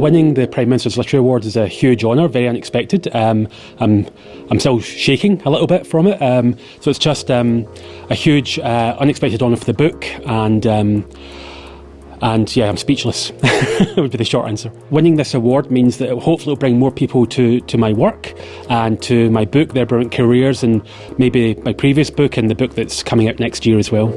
Winning the Prime Minister's Literary Award is a huge honour, very unexpected. Um, I'm, I'm still shaking a little bit from it. Um, so it's just um, a huge, uh, unexpected honour for the book, and um, and yeah, I'm speechless. would be the short answer. Winning this award means that it hopefully will bring more people to, to my work and to my book, Their Brilliant Careers, and maybe my previous book and the book that's coming out next year as well.